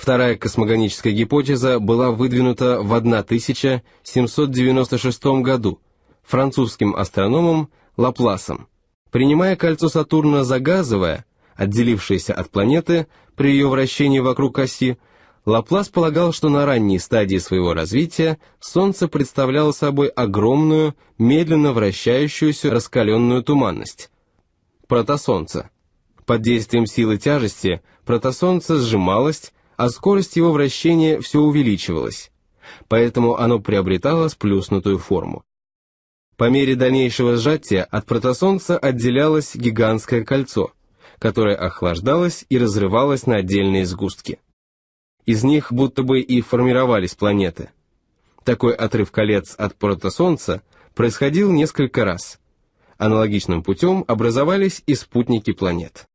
Вторая космогоническая гипотеза была выдвинута в 1796 году французским астрономом Лапласом. Принимая кольцо Сатурна за газовое, отделившееся от планеты при ее вращении вокруг оси, Лаплас полагал, что на ранней стадии своего развития Солнце представляло собой огромную, медленно вращающуюся раскаленную туманность – протосолнце. Под действием силы тяжести протосолнце сжималось, а скорость его вращения все увеличивалась, поэтому оно приобретало сплюснутую форму. По мере дальнейшего сжатия от протосолнца отделялось гигантское кольцо, которое охлаждалось и разрывалось на отдельные сгустки. Из них будто бы и формировались планеты. Такой отрыв колец от протосолнца происходил несколько раз. Аналогичным путем образовались и спутники планет.